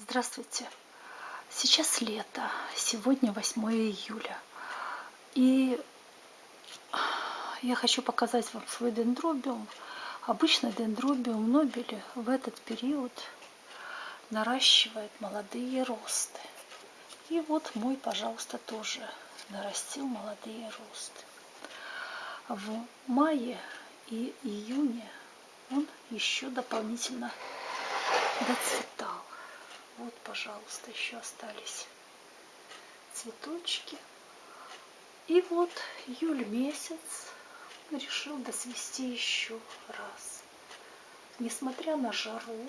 Здравствуйте! Сейчас лето, сегодня 8 июля. И я хочу показать вам свой дендробиум. Обычно дендробиум нобели в этот период наращивает молодые росты. И вот мой, пожалуйста, тоже нарастил молодые росты. В мае и июне он еще дополнительно доцветал. Вот, пожалуйста, еще остались цветочки. И вот июль месяц решил досвести еще раз. Несмотря на жару,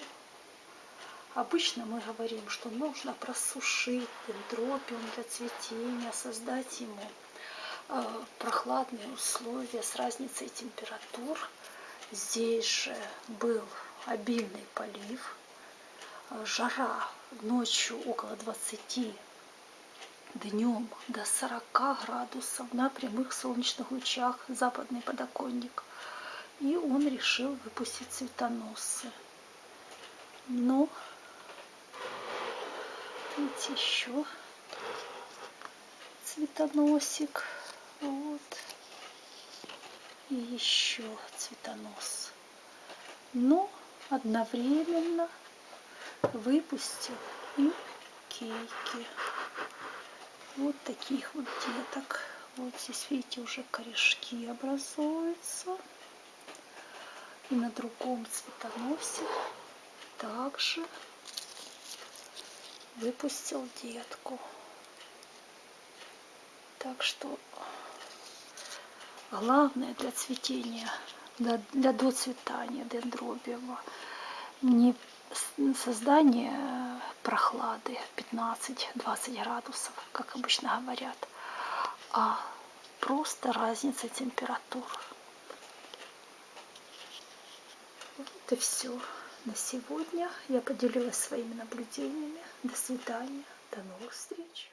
обычно мы говорим, что нужно просушить дендробиум для цветения, создать ему э, прохладные условия с разницей температур. Здесь же был обильный полив, жара ночью около 20, днем до 40 градусов на прямых солнечных лучах западный подоконник. И он решил выпустить цветоносы. Но, видите, еще цветоносик. Вот. И еще цветонос. Но одновременно выпустил и кейки. Вот таких вот деток. Вот здесь, видите, уже корешки образуются. И на другом цветоносе также выпустил детку. Так что главное для цветения, для, для доцветания дендробиума не создание прохлады 15-20 градусов, как обычно говорят, а просто разница температур. Вот и все на сегодня. Я поделилась своими наблюдениями. До свидания. До новых встреч.